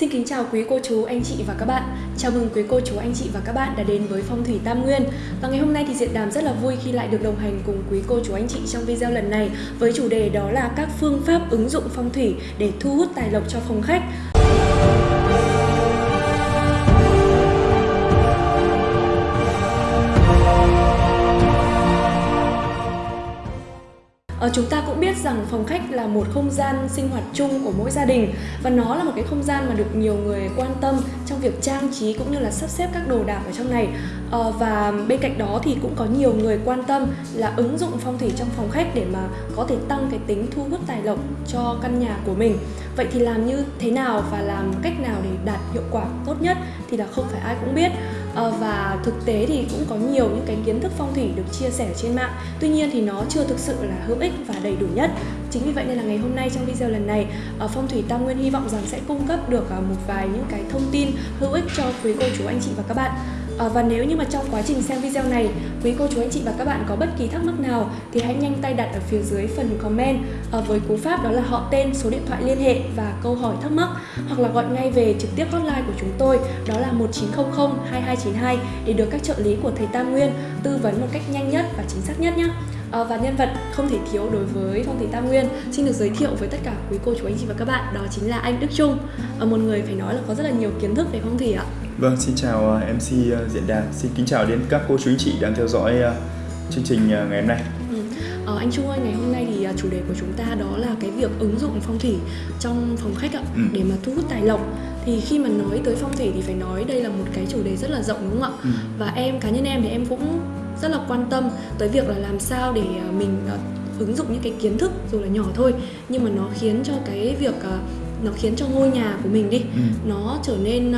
Xin kính chào quý cô chú, anh chị và các bạn. Chào mừng quý cô chú, anh chị và các bạn đã đến với Phong thủy Tam Nguyên. Và ngày hôm nay thì Diện Đàm rất là vui khi lại được đồng hành cùng quý cô chú, anh chị trong video lần này với chủ đề đó là các phương pháp ứng dụng phong thủy để thu hút tài lộc cho phòng khách. Ờ, chúng ta cũng biết rằng phòng khách là một không gian sinh hoạt chung của mỗi gia đình và nó là một cái không gian mà được nhiều người quan tâm trong việc trang trí cũng như là sắp xếp các đồ đạc ở trong này. À, và bên cạnh đó thì cũng có nhiều người quan tâm là ứng dụng phong thủy trong phòng khách để mà có thể tăng cái tính thu hút tài lộc cho căn nhà của mình. Vậy thì làm như thế nào và làm cách nào để đạt hiệu quả tốt nhất thì là không phải ai cũng biết. Ờ, và thực tế thì cũng có nhiều những cái kiến thức phong thủy được chia sẻ trên mạng. Tuy nhiên thì nó chưa thực sự là hữu ích và đầy đủ nhất. Chính vì vậy nên là ngày hôm nay trong video lần này ờ, phong thủy tam nguyên hy vọng rằng sẽ cung cấp được ờ, một vài những cái thông tin hữu ích cho quý cô chú, anh chị và các bạn. À, và nếu như mà trong quá trình xem video này quý cô chú anh chị và các bạn có bất kỳ thắc mắc nào thì hãy nhanh tay đặt ở phía dưới phần comment à, với cú pháp đó là họ tên, số điện thoại liên hệ và câu hỏi thắc mắc hoặc là gọi ngay về trực tiếp hotline của chúng tôi đó là 1900 2292 để được các trợ lý của thầy Tam Nguyên tư vấn một cách nhanh nhất và chính xác nhất nhé. À, ờ, và nhân vật không thể thiếu đối với phong thủy Tam Nguyên xin được giới thiệu với tất cả quý cô chú anh chị và các bạn đó chính là anh Đức Trung à, một người phải nói là có rất là nhiều kiến thức về phong thủy ạ. Vâng, xin chào ờ, MC ờ, Diễn Đàn, xin kính chào đến các cô chú anh chị đang theo dõi chương trình ngày hôm nay. Ừ. Ờ, anh Trung ơi, ngày hôm nay thì chủ đề của chúng ta đó là cái việc ứng dụng phong thủy trong phòng khách ạ, ừ. để mà thu hút tài lộc. Thì khi mà nói tới phong thủy thì phải nói đây là một cái chủ đề rất là rộng đúng không ạ? Ừ. Và em cá nhân em thì em cũng rất là quan tâm tới việc là làm sao để mình ứng dụng những cái kiến thức dù là nhỏ thôi nhưng mà nó khiến cho cái việc nó khiến cho ngôi nhà của mình đi ừ. nó trở nên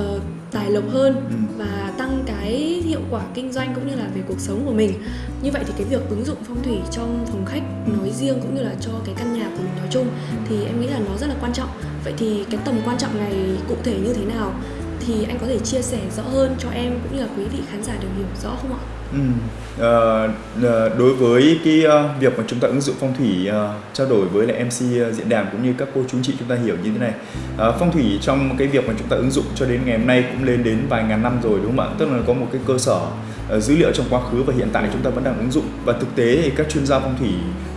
uh, tài lộc hơn ừ. và tăng cái hiệu quả kinh doanh cũng như là về cuộc sống của mình. Như vậy thì cái việc ứng dụng phong thủy trong phòng khách nói riêng cũng như là cho cái căn nhà của mình nói chung thì em nghĩ là nó rất là quan trọng. Vậy thì cái tầm quan trọng này cụ thể như thế nào thì anh có thể chia sẻ rõ hơn cho em cũng như là quý vị khán giả được hiểu rõ không ạ? Ừ. À, đối với cái uh, việc mà chúng ta ứng dụng phong thủy uh, trao đổi với lại MC uh, diễn đàn cũng như các cô chú chị chúng ta hiểu như thế này à, phong thủy trong cái việc mà chúng ta ứng dụng cho đến ngày hôm nay cũng lên đến vài ngàn năm rồi đúng không ạ tức là có một cái cơ sở uh, dữ liệu trong quá khứ và hiện tại chúng ta vẫn đang ứng dụng và thực tế thì các chuyên gia phong thủy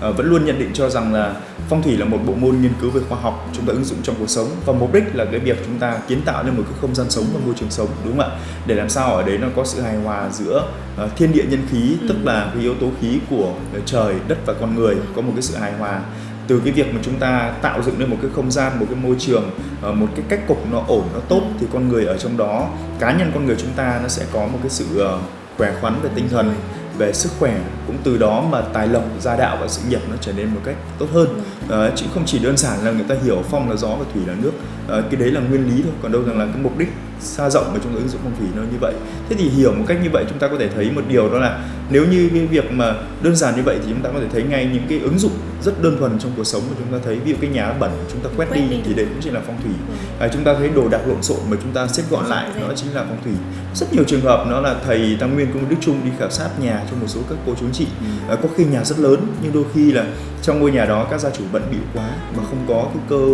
uh, vẫn luôn nhận định cho rằng là phong thủy là một bộ môn nghiên cứu về khoa học chúng ta ứng dụng trong cuộc sống và mục đích là cái việc chúng ta kiến tạo nên một cái không gian sống và môi trường sống đúng không ạ? Để làm sao ở đấy nó có sự hài hòa giữa uh, thiên địa nhân khí ừ. tức là cái yếu tố khí của trời đất và con người có một cái sự hài hòa. Từ cái việc mà chúng ta tạo dựng nên một cái không gian một cái môi trường ờ, một cái cách cục nó ổn nó tốt thì con người ở trong đó cá nhân con người chúng ta nó sẽ có một cái sự ờ, khỏe khoắn về tinh thần về sức khỏe cũng từ đó mà tài lộc gia đạo và sự nghiệp nó trở nên một cách tốt hơn. À, chứ không chỉ đơn giản là người ta hiểu phong là gió và thủy là nước. À, cái đấy là nguyên lý thôi còn đâu rằng là cái mục đích xa rộng chúng ta ứng dụng phong thủy nó như vậy. Thế thì hiểu một cách như vậy chúng ta có thể thấy một điều đó là nếu như cái việc mà đơn giản như vậy thì chúng ta có thể thấy ngay những cái ứng dụng rất đơn thuần trong cuộc sống mà chúng ta thấy. Ví dụ cái nhà bẩn chúng ta quét, quét đi, đi. thì đấy cũng chỉ là phong thủy. Ừ. à, chúng ta thấy đồ đạc lộn xộn mà chúng ta xếp gọn lại đó chính là phong thủy. Rất nhiều trường hợp nó là thầy tam nguyên công đức trung đi khảo sát nhà cho một số các cô chú chị. Ừ. à, có khi nhà rất lớn nhưng đôi khi là trong ngôi nhà đó các gia chủ bận bịu quá mà không có cái cơ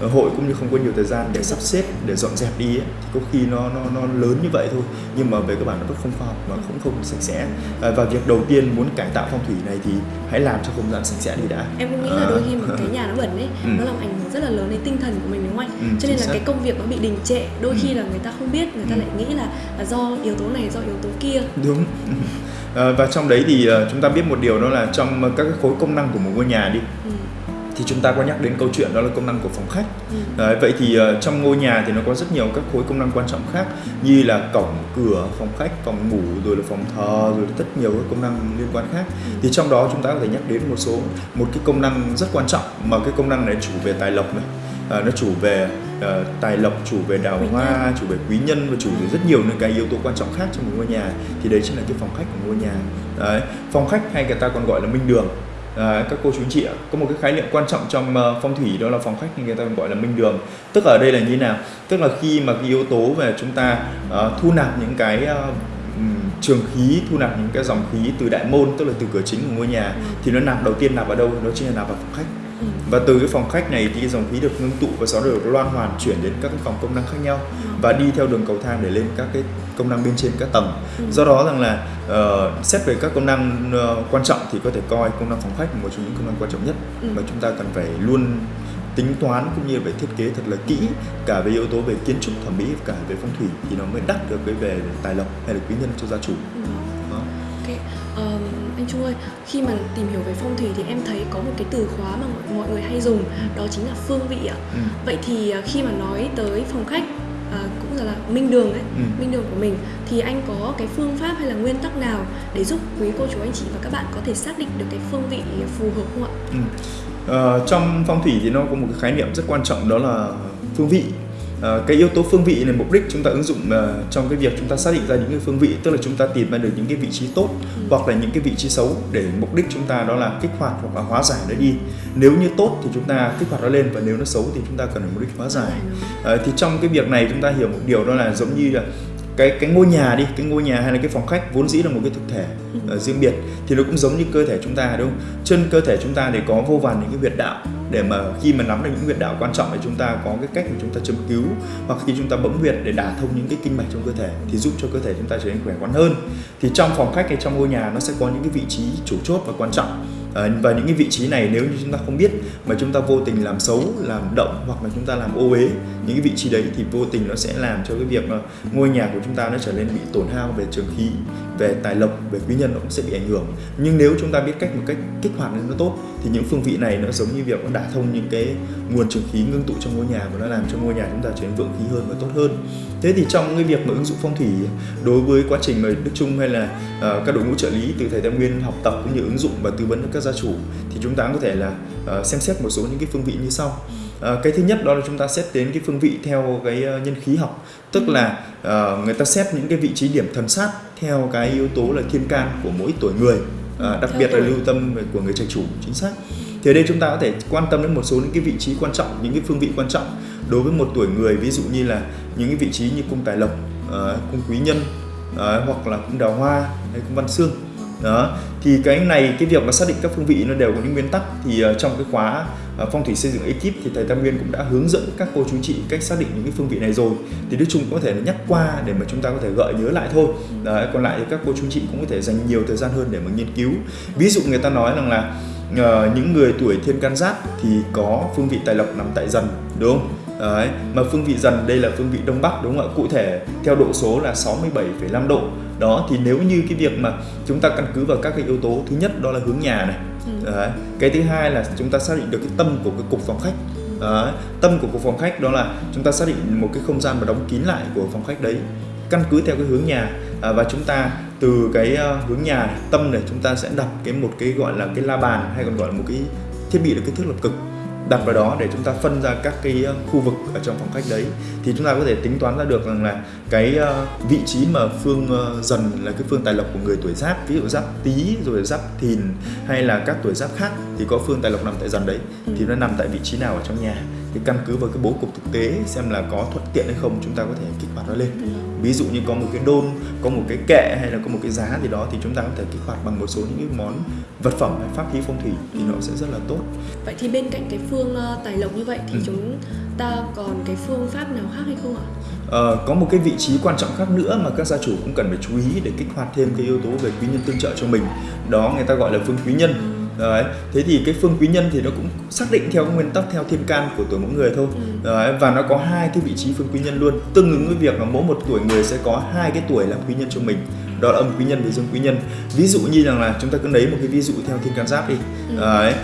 ờ, hội cũng như không có nhiều thời gian để sắp xếp để dọn dẹp đi ấy, thì có khi nó nó nó lớn như vậy thôi nhưng mà về cơ bản nó vẫn không khoa học và cũng không sạch sẽ à, và việc đầu tiên muốn cải tạo phong thủy này thì hãy làm cho không gian sạch sẽ đi đã em cũng nghĩ là đôi khi mà cái nhà nó bẩn ấy ừ. nó làm ảnh hưởng rất là lớn đến tinh thần của mình đúng không anh ừ, cho nên là xác. cái công việc nó bị đình trệ đôi ừ. khi là người ta không biết người ta ừ. lại nghĩ là, là do yếu tố này do yếu tố kia đúng à, và trong đấy thì uh, chúng ta biết một điều đó là trong các khối công năng của một ngôi nhà đi ừ thì chúng ta có nhắc đến câu chuyện đó là công năng của phòng khách ừ. Đấy, vậy thì uh, trong ngôi nhà thì nó có rất nhiều các khối công năng quan trọng khác như là cổng cửa phòng khách phòng ngủ rồi là phòng thờ rồi là rất nhiều các công năng liên quan khác ừ. thì trong đó chúng ta có thể nhắc đến một số một cái công năng rất quan trọng mà cái công năng này chủ về tài lộc này uh, nó chủ về uh, tài lộc chủ về đào quý hoa nhân. chủ về quý nhân và chủ về rất nhiều những cái yếu tố quan trọng khác trong một ngôi nhà thì đấy chính là cái phòng khách của ngôi nhà đấy phòng khách hay người ta còn gọi là minh đường À, các cô chú anh chị ạ có một cái khái niệm quan trọng trong uh, phong thủy đó là phòng khách thì người ta gọi là minh đường. Tức ở đây là như thế nào? Tức là khi mà cái yếu tố về chúng ta uh, thu nạp những cái uh, trường khí thu nạp những cái dòng khí từ đại môn tức là từ cửa chính của ngôi nhà ừ. thì nó nạp đầu tiên nạp vào đâu? Nó chính là nạp vào phòng khách. Ừ. và từ cái phòng khách này thì cái dòng khí được ngưng tụ và sau đó được loan hoàn chuyển đến các cái phòng công năng khác nhau và đi theo đường cầu thang để lên các cái công năng bên trên các tầng Ừ. do đó rằng là ờ, xét về các công năng ờ, quan trọng thì có thể coi công năng phòng khách là một trong những công năng quan trọng nhất Ừ. mà chúng ta cần phải luôn tính toán cũng như phải thiết kế thật là kỹ cả về yếu tố về kiến trúc thẩm mỹ cả về phong thủy thì nó mới đắc được cái về tài lộc hay là quý nhân cho gia chủ Ừ. đó. Ok, Ờm, anh Trung ơi, khi mà tìm hiểu về phong thủy thì em thấy có một cái từ khóa mà mọi, mọi người hay dùng, đó chính là phương vị ạ. Ừ. Vậy thì khi mà nói tới phòng khách à, cũng là, là minh đường ấy, Ừ. minh đường của mình thì anh có cái phương pháp hay là nguyên tắc nào để giúp quý cô chú anh chị và các bạn có thể xác định được cái phương vị phù hợp không ạ? Ừ. Ờ, trong phong thủy thì nó có một cái khái niệm rất quan trọng đó là phương vị cái yếu tố phương vị này mục đích chúng ta ứng dụng ờ, trong cái việc chúng ta xác định ra những cái phương vị tức là chúng ta tìm ra được những cái vị trí tốt hoặc là những cái vị trí xấu để mục đích chúng ta đó là kích hoạt hoặc là hóa giải nó đi. Nếu như tốt thì chúng ta kích hoạt nó lên và nếu nó xấu thì chúng ta cần phải mục đích hóa giải. Ờ, thì trong cái việc này chúng ta hiểu một điều đó là giống như là cái cái ngôi nhà đi cái ngôi nhà hay là cái phòng khách vốn dĩ là một cái thực thể ờ, riêng biệt thì nó cũng giống như cơ thể chúng ta đúng không? Trên cơ thể chúng ta thì có vô vàn những cái huyệt đạo để mà khi mà nắm được những huyệt đạo quan trọng thì chúng ta có cái cách mà chúng ta châm cứu hoặc khi chúng ta bấm huyệt để đả thông những cái kinh mạch trong cơ thể thì giúp cho cơ thể chúng ta trở nên khỏe khoắn hơn. Thì trong phòng khách hay trong ngôi nhà nó sẽ có những cái vị trí chủ chốt và quan trọng Ờ, và những cái vị trí này nếu như chúng ta không biết mà chúng ta vô tình làm xấu, làm động hoặc là chúng ta làm ô uế những cái vị trí đấy thì vô tình nó sẽ làm cho cái việc mà ngôi nhà của chúng ta nó trở nên bị tổn hao về trường khí, về tài lộc, về quý nhân nó cũng sẽ bị ảnh hưởng. Nhưng nếu chúng ta biết cách một cách kích hoạt nó tốt thì những phương vị này nó giống như việc nó đả thông những cái nguồn trường khí ngưng tụ trong ngôi nhà và nó làm cho ngôi nhà chúng ta trở nên vượng khí hơn và tốt hơn. Thế thì trong cái việc mà ứng dụng phong thủy đối với quá trình mà Đức Trung hay là uh, các đội ngũ trợ lý từ thầy Tam Nguyên học tập cũng như ứng dụng và tư vấn cho các gia chủ thì chúng ta có thể là uh, xem xét một số những cái phương vị như sau. Ờ, cái thứ nhất đó là chúng ta xét đến cái phương vị theo cái ờ, nhân khí học. Tức là ờ, người ta xét những cái vị trí điểm thần sát theo cái yếu tố là thiên can của mỗi tuổi người Ờ, đặc Theo biệt là tuổi. lưu tâm của người trạch chủ chính xác. Thì ở đây chúng ta có thể quan tâm đến một số những cái vị trí quan trọng những cái phương vị quan trọng đối với một tuổi người. Ví dụ như là những cái vị trí như cung tài lộc ờ, cung quý nhân ờ, hoặc là cung đào hoa hay cung văn xương đó thì cái này cái việc mà xác định các phương vị nó đều có những nguyên tắc. Thì uh, trong cái khóa uh, phong thủy xây dựng ekip thì thầy Tam Nguyên cũng đã hướng dẫn các cô chú chị cách xác định những cái phương vị này rồi. Thì nói chung có thể là nhắc qua để mà chúng ta có thể gợi nhớ lại thôi. Đấy, còn lại thì các cô chú chị cũng có thể dành nhiều thời gian hơn để mà nghiên cứu. Ví dụ người ta nói rằng là uh, những người tuổi thiên can giáp thì có phương vị tài lộc nằm tại dần đúng không? Đấy, mà phương vị dần đây là phương vị đông bắc đúng không ạ? Cụ thể theo độ số là 67,5 độ đó thì nếu như cái việc mà chúng ta căn cứ vào các cái yếu tố thứ nhất đó là hướng nhà này Đấy. cái thứ hai là chúng ta xác định được cái tâm của cái cục phòng khách Đấy. tâm của cục phòng khách đó là chúng ta xác định một cái không gian mà đóng kín lại của phòng khách đấy căn cứ theo cái hướng nhà à, và chúng ta từ cái ờ, hướng nhà này, tâm này chúng ta sẽ đặt cái một cái gọi là cái la bàn hay còn gọi là một cái thiết bị được kích thước lập cực đặt vào đó để chúng ta phân ra các cái ờ, khu vực ở trong phòng khách đấy. Thì chúng ta có thể tính toán ra được rằng là cái ờ, vị trí mà phương ờ, dần là cái phương tài lộc của người tuổi giáp, ví dụ giáp tý, rồi giáp thìn hay là các tuổi giáp khác thì có phương tài lộc nằm tại dần đấy. Thì nó nằm tại vị trí nào ở trong nhà? Thì căn cứ vào cái bố cục thực tế xem là có thuận tiện hay không, chúng ta có thể kích hoạt nó lên ví dụ như có một cái đôn có một cái kệ hay là có một cái giá gì đó thì chúng ta có thể kích hoạt bằng một số những cái món vật phẩm hay pháp khí phong thủy thì nó sẽ rất là tốt Vậy thì bên cạnh cái phương ờ, tài lộc như vậy thì Ừ. chúng ta còn cái phương pháp nào khác hay không ạ? Ờ, có một cái vị trí quan trọng khác nữa mà các gia chủ cũng cần phải chú ý để kích hoạt thêm cái yếu tố về quý nhân tương trợ cho mình đó người ta gọi là phương quý nhân Đấy. thế thì cái phương quý nhân thì nó cũng xác định theo nguyên tắc theo thiên can của tuổi mỗi người thôi. Đấy. và nó có hai cái vị trí phương quý nhân luôn. Tương ứng với việc là mỗi một tuổi người sẽ có hai cái tuổi làm quý nhân cho mình. Đó là âm quý nhân và dương quý nhân. Ví dụ như rằng là chúng ta cứ lấy một cái ví dụ theo thiên can giáp đi. Đấy.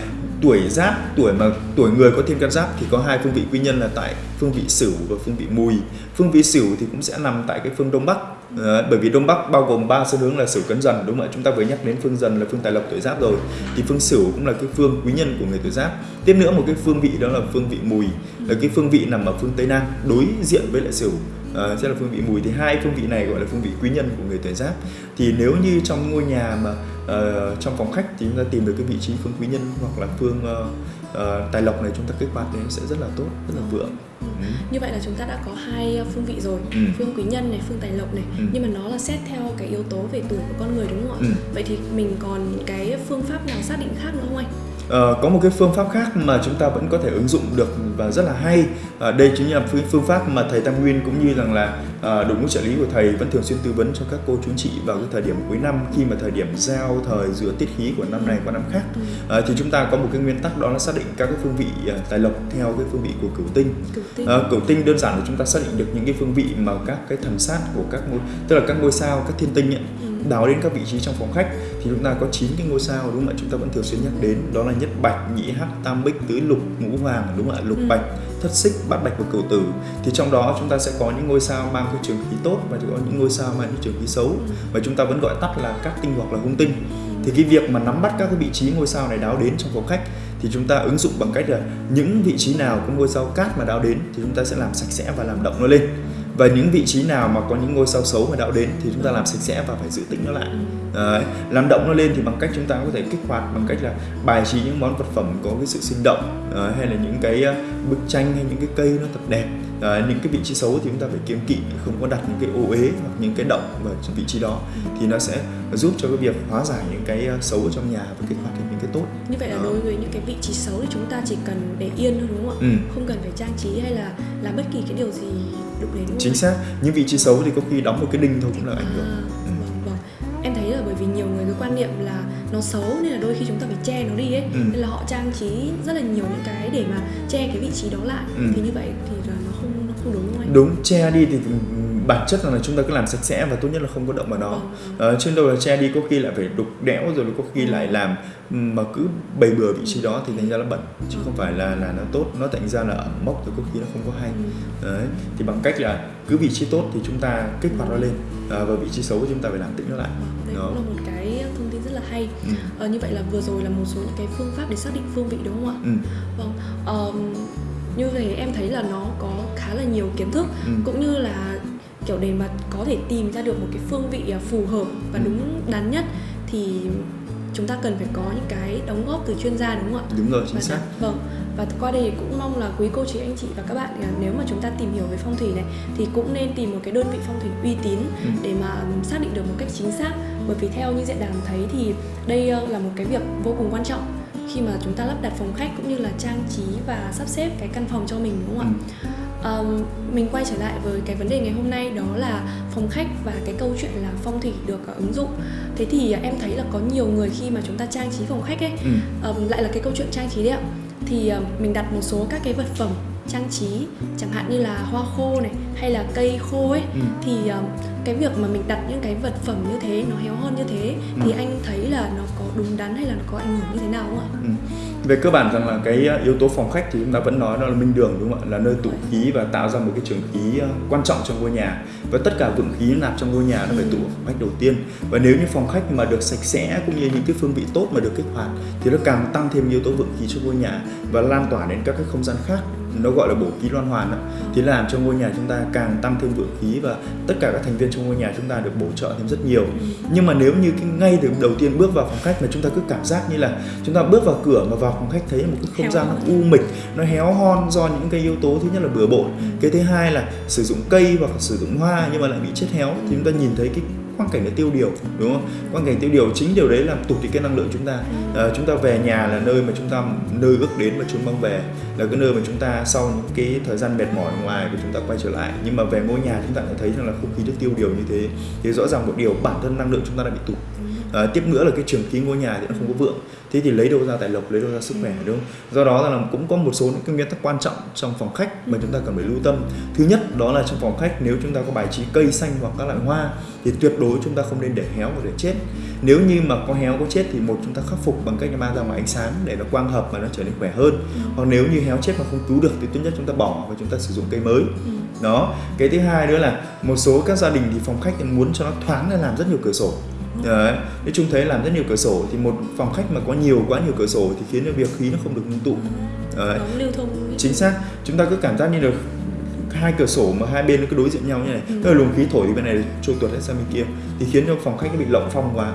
tuổi giáp tuổi mà tuổi người có thiên can giáp thì có hai phương vị quý nhân là tại phương vị sửu và phương vị mùi. Phương vị sửu thì cũng sẽ nằm tại cái phương đông bắc Ờ, bởi vì đông bắc bao gồm ba xu hướng là sửu cấn dần đúng không ạ? Chúng ta vừa nhắc đến phương dần là phương tài lộc tuổi giáp rồi. Thì phương sửu cũng là cái phương quý nhân của người tuổi giáp. Tiếp nữa một cái phương vị đó là phương vị mùi. Là cái phương vị nằm ở phương tây nam đối diện với lại sửu. À, sẽ là phương vị mùi. Thì hai phương vị này gọi là phương vị quý nhân của người tuổi giáp. Thì nếu như trong ngôi nhà mà uh, trong phòng khách thì chúng ta tìm được cái vị trí phương quý nhân hoặc là phương uh, ờ, tài lộc này chúng ta kích hoạt nó sẽ rất là tốt rất là vượng ừ. Như vậy là chúng ta đã có hai ờ, phương vị rồi, Ừ. phương quý nhân này, phương tài lộc này. Ừ. Nhưng mà nó là xét theo cái yếu tố về tuổi của con người đúng không ạ? Ừ. Vậy thì mình còn cái phương pháp nào xác định khác nữa không anh? Uh, có một cái phương pháp khác mà chúng ta vẫn có thể ứng dụng được và rất là hay. Uh, đây chính là phương pháp mà thầy Tam Nguyên cũng như rằng là uh, đội ngũ trợ lý của thầy vẫn thường xuyên tư vấn cho các cô chú chị vào cái thời điểm cuối năm khi mà thời điểm giao thời giữa tiết khí của năm này qua năm khác. Uh, thì chúng ta có một cái nguyên tắc đó là xác định các cái phương vị uh, tài lộc theo cái phương vị của cửu tinh. Cửu tinh, uh, cửu tinh đơn giản là chúng ta xác định được những cái phương vị mà các cái thần sát của các ngôi tức là các ngôi sao các thiên tinh ấy, ừ. đào đến các vị trí trong phòng khách thì chúng ta có 9 cái ngôi sao đúng không ạ? Chúng ta vẫn thường xuyên nhắc đến. Đó là nhất bạch nhị hắc tam bích tứ lục ngũ hoàng đúng không ạ? Lục ừ. bạch thất xích bát bạch và cửu tử. Thì trong đó chúng ta sẽ có những ngôi sao mang cái trường khí tốt và có những ngôi sao mang cái trường khí xấu. Ừ. và chúng ta vẫn gọi tắt là các tinh hoặc là hung tinh. Thì cái việc mà nắm bắt các cái vị trí ngôi sao này đáo đến trong phòng khách thì chúng ta ứng dụng bằng cách là những vị trí nào có ngôi sao cát mà đáo đến thì chúng ta sẽ làm sạch sẽ và làm động nó lên và những vị trí nào mà có những ngôi sao xấu mà đạo đến thì chúng ta làm sạch sẽ và phải giữ tĩnh nó lại Đấy. làm động nó lên thì bằng cách chúng ta có thể kích hoạt bằng cách là bài trí những món vật phẩm có cái sự sinh động Đấy. hay là những cái ờ, bức tranh hay những cái cây nó thật đẹp Đấy. những cái vị trí xấu thì chúng ta phải kiêng kỵ không có đặt những cái ô uế hoặc những cái động vào vị trí đó thì nó sẽ giúp cho cái việc hóa giải những cái ờ, xấu ở trong nhà và kích hoạt những cái tốt như vậy là đó. đối với những cái vị trí xấu thì chúng ta chỉ cần để yên thôi đúng không ạ ừ. không cần phải trang trí hay là làm bất kỳ cái điều gì đụng đến chính xác những vị trí xấu thì có khi đóng một cái đinh thôi cũng là ảnh hưởng à, ừ. vâng, vâng. em thấy là bởi vì nhiều người cái quan niệm là nó xấu nên là đôi khi chúng ta phải che nó đi ấy ừ. nên là họ trang trí rất là nhiều những cái để mà che cái vị trí đó lại ừ. thì như vậy thì không nó đúng không anh? Đúng che đi thì bản chất là chúng ta cứ làm sạch sẽ và tốt nhất là không có động vào nó vâng. ờ, trên đâu là che đi có khi lại phải đục đẽo rồi có khi lại làm mà cứ bày bừa vị trí đó thì thành ra là bẩn chứ không phải là là nó tốt. Nó thành ra là ẩm mốc thì có khi nó không có hay. Đấy thì bằng cách là cứ vị trí tốt thì chúng ta kích hoạt nó lên à, và vị trí xấu thì chúng ta phải làm tĩnh nó lại. Đấy đó. cũng là một cái thông tin rất là hay. Ừ. à, như vậy là vừa rồi là một số những cái phương pháp để xác định phương vị đúng không ạ? Ừ. vâng um, như vậy em thấy là nó có khá là nhiều kiến thức ừ. cũng như là kiểu để mà có thể tìm ra được một cái phương vị à, phù hợp và ừ. đúng đắn nhất thì chúng ta cần phải có những cái đóng góp từ chuyên gia đúng không ạ? Đúng rồi, chính xác. Vâng. Và qua đây cũng mong là quý cô chị anh chị và các bạn à, nếu mà chúng ta tìm hiểu về phong thủy này thì cũng nên tìm một cái đơn vị phong thủy uy tín ừ. để mà xác định được một cách chính xác. Bởi vì theo như diện đàm thấy thì đây ờ, là một cái việc vô cùng quan trọng khi mà chúng ta lắp đặt phòng khách cũng như là trang trí và sắp xếp cái căn phòng cho mình đúng không ạ? Ừ um, mình quay trở lại với cái vấn đề ngày hôm nay đó là phòng khách và cái câu chuyện là phong thủy được uh, ứng dụng thế thì uh, em thấy là có nhiều người khi mà chúng ta trang trí phòng khách ấy ừ. um, lại là cái câu chuyện trang trí đấy ạ thì uh, mình đặt một số các cái vật phẩm trang trí chẳng hạn như là hoa khô này hay là cây khô ấy ừ. thì uh, cái việc mà mình đặt những cái vật phẩm như thế nó héo hơn như thế ừ. thì anh thấy là nó đúng đắn hay là có ảnh hưởng như thế nào không ạ? Ừ. Về cơ bản rằng là cái yếu tố phòng khách thì chúng ta vẫn nói đó là minh đường đúng không ạ? Là nơi tụ khí và tạo ra một cái trường khí quan trọng trong ngôi nhà và tất cả vượng khí nạp trong ngôi nhà nó phải tụ ở phòng khách đầu tiên và nếu như phòng khách mà được sạch sẽ cũng như những cái phương vị tốt mà được kích hoạt thì nó càng tăng thêm yếu tố vượng khí cho ngôi nhà và lan tỏa đến các cái không gian khác nó gọi là bổ khí loan hoàn đó. thì làm cho ngôi nhà chúng ta càng tăng thêm vượng khí và tất cả các thành viên trong ngôi nhà chúng ta được bổ trợ thêm rất nhiều nhưng mà nếu như cái ngay từ đầu tiên bước vào phòng khách mà chúng ta cứ cảm giác như là chúng ta bước vào cửa mà vào phòng khách thấy một cái không gian nó u mịch nó héo hon do những cái yếu tố thứ nhất là bừa bộn cái thứ hai là sử dụng cây hoặc sử dụng hoa nhưng mà lại bị chết héo thì chúng ta nhìn thấy cái quang cảnh là tiêu điều đúng không? Quang cảnh tiêu điều chính điều đấy làm tụt đi cái năng lượng chúng ta. À, chúng ta về nhà là nơi mà chúng ta nơi ước đến và chúng mong về là cái nơi mà chúng ta sau những cái thời gian mệt mỏi ngoài của chúng ta quay trở lại. Nhưng mà về ngôi nhà chúng ta lại thấy rằng là không khí được tiêu điều như thế. Thì rõ ràng một điều bản thân năng lượng chúng ta đã bị tụt. À, tiếp nữa là cái trường khí ngôi nhà thì nó không có vượng thế thì lấy đâu ra tài lộc lấy đâu ra sức khỏe đúng không? Do đó là cũng có một số những cái nguyên tắc quan trọng trong phòng khách mà chúng ta cần phải lưu tâm. Thứ nhất đó là trong phòng khách nếu chúng ta có bài trí cây xanh hoặc các loại hoa thì tuyệt đối chúng ta không nên để héo và để chết. Nếu như mà có héo có chết thì một chúng ta khắc phục bằng cách mang ra ngoài ánh sáng để nó quang hợp và nó trở nên khỏe hơn. Hoặc nếu như héo chết mà không cứu được thì tốt nhất chúng ta bỏ và chúng ta sử dụng cây mới. Đó. Cái thứ hai nữa là một số các gia đình thì phòng khách muốn cho nó thoáng nên làm rất nhiều cửa sổ Đấy. Nếu chúng thấy làm rất nhiều cửa sổ thì một phòng khách mà có nhiều quá nhiều cửa sổ thì khiến cho việc khí nó không được ngưng tụ. Đấy. lưu thông. Chính xác. Chúng ta cứ cảm giác như được hai cửa sổ mà hai bên nó cứ đối diện nhau như này, ừ. tức là luồng khí thổi đi bên này trôi tuột hết sang bên kia thì khiến cho phòng khách nó bị lộng phong quá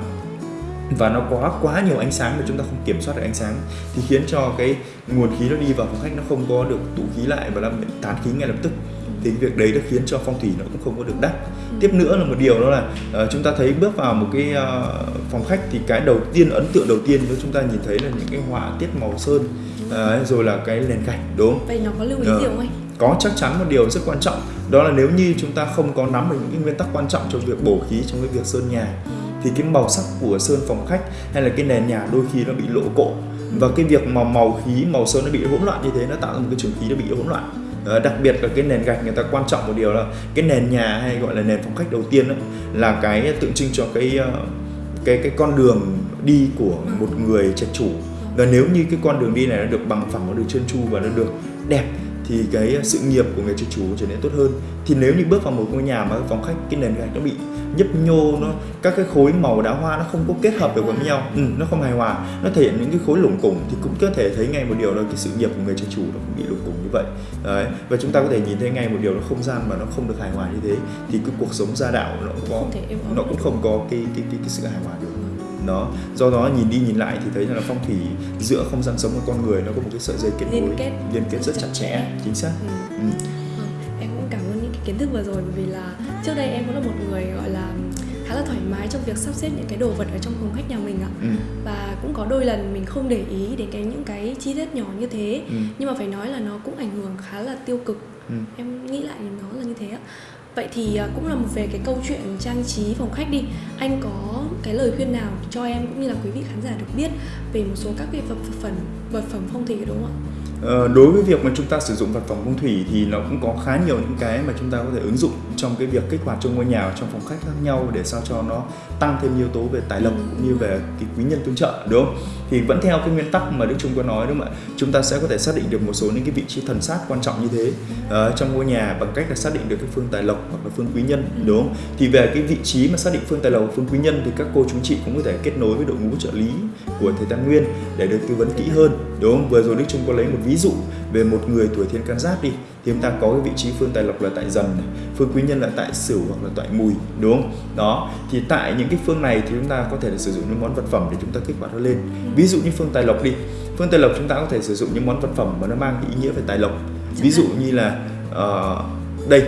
và nó có quá nhiều ánh sáng mà chúng ta không kiểm soát được ánh sáng thì khiến cho cái nguồn khí nó đi vào phòng khách nó không có được tụ khí lại và làm tán khí ngay lập tức thì cái việc đấy đã khiến cho phong thủy nó cũng không có được đắt Ừ. tiếp nữa là một điều đó là ờ, chúng ta thấy bước vào một cái ờ, phòng khách thì cái đầu tiên ấn tượng đầu tiên nếu chúng ta nhìn thấy là những cái họa tiết màu sơn Đấy, rồi là cái nền gạch đúng không? vậy nó có lưu ý Ờ. gì không anh có chắc chắn một điều rất quan trọng đó là nếu như chúng ta không có nắm được những cái nguyên tắc quan trọng trong việc bổ khí trong cái việc sơn nhà thì cái màu sắc của sơn phòng khách hay là cái nền nhà đôi khi nó bị lộ cộ và cái việc mà màu khí màu sơn nó bị hỗn loạn như thế nó tạo ra một cái trường khí nó bị hỗn loạn Ờ, đặc biệt là cái nền gạch người ta quan trọng một điều là cái nền nhà hay gọi là nền phòng khách đầu tiên đó, là cái tượng trưng cho cái ờ, cái cái con đường đi của một người trạch chủ. Và nếu như cái con đường đi này nó được bằng phẳng nó được trơn tru và nó được đẹp thì cái sự nghiệp của người trạch chủ trở nên tốt hơn. Thì nếu như bước vào một ngôi nhà mà phòng khách cái nền gạch nó bị nhấp nhô nó các cái khối màu đá hoa nó không có kết hợp được với nhau ừ, nó không hài hòa nó thể hiện những cái khối lủng củng thì cũng có thể thấy ngay một điều là cái sự nghiệp của người trạch chủ nó cũng bị lủng củng như vậy. Đấy. và chúng ta có thể nhìn thấy ngay một điều là không gian mà nó không được hài hòa như thế thì cái cuộc sống gia đạo nó cũng có nó cũng không có cái cái cái, cái sự hài hòa được nó do đó nhìn đi nhìn lại thì thấy là phong thủy giữa không gian sống của con người nó có một cái sợi dây kết Liên nối kết liên kết rất chặt chẽ chính xác Ừ. ừ. Vâng, em cũng cảm ơn những cái kiến thức vừa rồi bởi vì là trước đây em cũng là một người gọi là khá là thoải mái trong việc sắp xếp những cái đồ vật ở trong phòng khách nhà mình ạ Ừ. và cũng có đôi lần mình không để ý đến cái những cái chi tiết nhỏ như thế Ừ. nhưng mà phải nói là nó cũng ảnh hưởng khá là tiêu cực Ừ. em nghĩ lại thì nó là như thế ạ vậy thì à, cũng là một về cái câu chuyện trang trí phòng khách đi. Anh có cái lời khuyên nào cho em cũng như là quý vị khán giả được biết về một số các cái vật phẩm vật phẩm phong thủy đúng không ạ? Ờ, đối với việc mà chúng ta sử dụng vật phẩm phong thủy thì nó cũng có khá nhiều những cái mà chúng ta có thể ứng dụng trong cái việc kích hoạt trong ngôi nhà trong phòng khách khác nhau để sao cho nó tăng thêm yếu tố về tài lộc cũng như về cái quý nhân tương trợ đúng không? Thì vẫn theo cái nguyên tắc mà Đức Trung có nói đúng không ạ? Chúng ta sẽ có thể xác định được một số những cái vị trí thần sát quan trọng như thế uh, trong ngôi nhà bằng cách là xác định được cái phương tài lộc hoặc là phương quý nhân đúng không? Thì về cái vị trí mà xác định phương tài lộc phương quý nhân thì các cô chú chị cũng có thể kết nối với đội ngũ trợ lý của thầy Tam Nguyên để được tư vấn kỹ hơn đúng không? Vừa rồi Đức Trung có lấy một ví dụ về một người tuổi thiên can giáp đi thì chúng ta có cái vị trí phương tài lộc là tại dần này, phương quý nhân là tại sửu hoặc là tại mùi đúng không? Đó thì tại những cái phương này thì chúng ta có thể là sử dụng những món vật phẩm để chúng ta kích hoạt nó lên. Ví dụ như phương tài lộc đi phương tài lộc chúng ta có thể sử dụng những món vật phẩm mà nó mang cái ý nghĩa về tài lộc. Ví dụ như là ờ, đây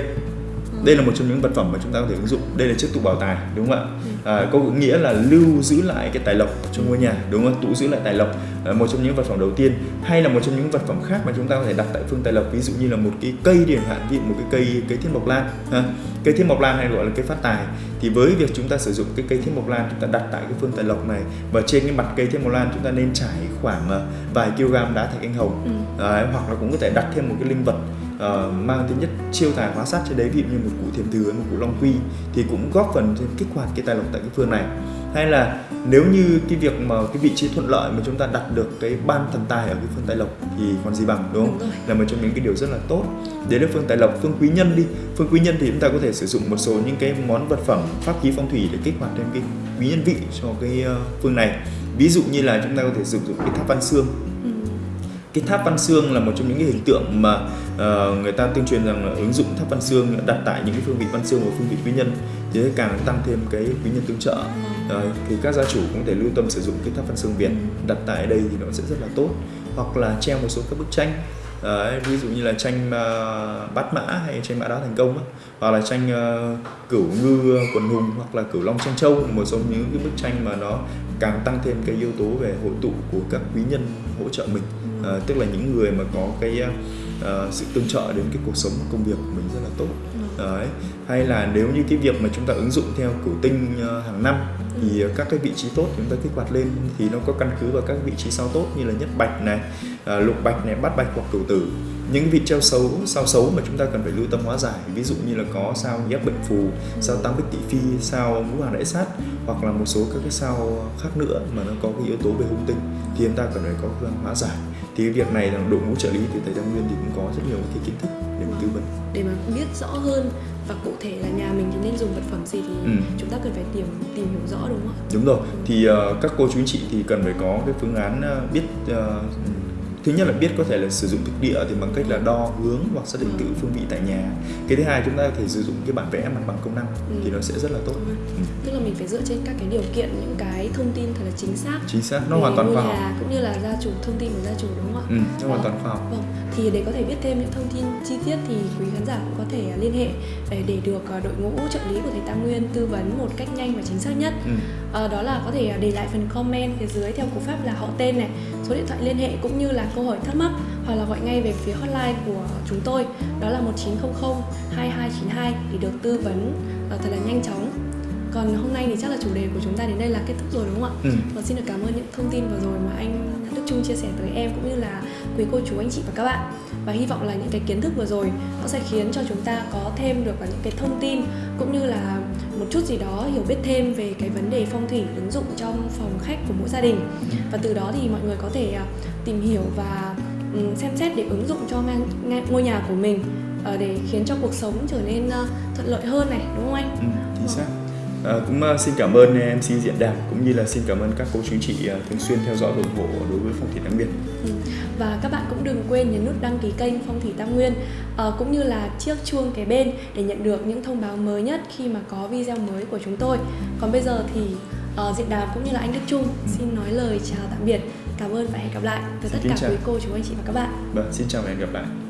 đây là một trong những vật phẩm mà chúng ta có thể ứng dụng. Đây là chiếc tủ bảo tài đúng không ạ? À, có nghĩa là lưu giữ lại cái tài lộc trong ngôi nhà đúng không? Tủ giữ lại tài lộc là một trong những vật phẩm đầu tiên. Hay là một trong những vật phẩm khác mà chúng ta có thể đặt tại phương tài lộc ví dụ như là một cái cây điển hạn ví dụ một cái cây cây thiên mộc lan ha. cây thiên mộc lan hay gọi là cây phát tài. Thì với việc chúng ta sử dụng cái cây thiên mộc lan chúng ta đặt tại cái phương tài lộc này và trên cái mặt cây thiên mộc lan chúng ta nên trải khoảng ờ, vài kg đá thạch anh hồng Ừ. Đấy, hoặc là cũng có thể đặt thêm một cái linh vật ờ, mang tính nhất chiêu tài hóa sát trên đấy ví dụ như một cụ thiềm thừa một cụ long quy thì cũng góp phần kích hoạt cái tài lộc tại cái phương này. Hay là nếu như cái việc mà cái vị trí thuận lợi mà chúng ta đặt được cái ban thần tài ở cái phương tài lộc thì còn gì bằng đúng không? Đúng là một trong những cái điều rất là tốt. Đấy là phương tài lộc phương quý nhân đi. Phương quý nhân thì chúng ta có thể sử dụng một số những cái món vật phẩm pháp khí phong thủy để kích hoạt thêm cái quý nhân vị cho cái ờ, phương này. Ví dụ như là chúng ta có thể sử dụng cái tháp văn xương. Cái tháp văn xương là một trong những cái hình tượng mà ờ, người ta tuyên truyền rằng là ứng dụng tháp văn xương đặt tại những cái phương vị văn xương và phương vị quý nhân thì càng tăng thêm cái quý nhân tương trợ. Đấy, thì các gia chủ cũng có thể lưu tâm sử dụng cái tháp văn xương Việt đặt tại đây thì nó sẽ rất là tốt. Hoặc là treo một số các bức tranh Đấy, ví dụ như là tranh ờ, bát mã hay tranh mã đáo thành công hoặc là tranh ờ, cửu ngư quần hùng hoặc là cửu long tranh châu một số những cái bức tranh mà nó càng tăng thêm cái yếu tố về hội tụ của các quý nhân hỗ trợ mình Ờ, tức là những người mà có cái ờ, sự tương trợ đến cái cuộc sống và công việc của mình rất là tốt. Đấy. hay là nếu như cái việc mà chúng ta ứng dụng theo cửu tinh ờ, hàng năm thì ờ, các cái vị trí tốt chúng ta kích hoạt lên thì nó có căn cứ vào các vị trí sao tốt như là nhất bạch này ờ, lục bạch này bát bạch hoặc cửu tử. Những vị treo xấu sao xấu mà chúng ta cần phải lưu tâm hóa giải. Ví dụ như là có sao ghép bệnh phù sao tam bích tỵ phi sao ngũ hoàng đại sát hoặc là một số các cái sao khác nữa mà nó có cái yếu tố về hung tinh thì chúng ta cần phải có phương hóa giải. Thì cái việc này là đội ngũ trợ lý từ thầy Tam Nguyên thì cũng có rất nhiều cái kiến thức để mà tư vấn. Để mà biết rõ hơn và cụ thể là nhà mình thì nên dùng vật phẩm gì thì Ừ. chúng ta cần phải tìm tìm hiểu rõ đúng không ạ? Đúng rồi. Thì ờ, các cô chú anh chị thì cần phải có cái phương án ờ, biết ờ, thứ nhất là biết có thể là sử dụng thực địa thì bằng cách là đo hướng hoặc xác định Ừ. tự phương vị tại nhà cái thứ hai chúng ta có thể sử dụng cái bản vẽ mặt bằng công năng Ừ. thì nó sẽ rất là tốt rồi. ừ. tức là mình phải dựa trên các cái điều kiện những cái thông tin thật là chính xác chính xác nó hoàn toàn khoa học cũng như là gia chủ thông tin của gia chủ đúng không ạ ừ, nó hoàn toàn khoa học Vâng, thì để có thể biết thêm những thông tin chi tiết thì quý khán giả cũng có thể liên hệ để, để được à, đội ngũ trợ lý của thầy Tam Nguyên tư vấn một cách nhanh và chính xác nhất. ừ. À, đó là có thể để lại phần comment phía dưới theo cú pháp là họ tên này, số điện thoại liên hệ cũng như là câu hỏi thắc mắc hoặc là gọi ngay về phía hotline của chúng tôi đó là 1900 2292 để được tư vấn à, thật là nhanh chóng. Còn hôm nay thì chắc là chủ đề của chúng ta đến đây là kết thúc rồi đúng không ạ? Ừ. Và xin được cảm ơn những thông tin vừa rồi mà anh Đức Trung chia sẻ tới em cũng như là quý cô chú anh chị và các bạn và hy vọng là những cái kiến thức vừa rồi nó sẽ khiến cho chúng ta có thêm được những cái thông tin cũng như là một chút gì đó hiểu biết thêm về cái vấn đề phong thủy ứng dụng trong phòng khách của mỗi gia đình và từ đó thì mọi người có thể à, tìm hiểu và ừm, xem xét để ứng dụng cho ngôi nhà của mình ờ, để khiến cho cuộc sống trở nên à, thuận lợi hơn này đúng không anh? Ừ, chính xác. À, cũng uh, xin cảm ơn uh, MC Diện Đàm cũng như là xin cảm ơn các cô chú chị uh, thường xuyên theo dõi và ủng hộ đối với phong thủy Tam Nguyên. Ừ. Và các bạn cũng đừng quên nhấn nút đăng ký kênh Phong thủy Tam Nguyên ờ, cũng như là chiếc chuông kế bên để nhận được những thông báo mới nhất khi mà có video mới của chúng tôi. Còn bây giờ thì ờ, Diện Đàm cũng như là anh Đức Trung xin nói lời chào tạm biệt. Cảm ơn và hẹn gặp lại từ tất cả chào. quý cô chú anh chị và các bạn. Vâng, xin chào và hẹn gặp lại.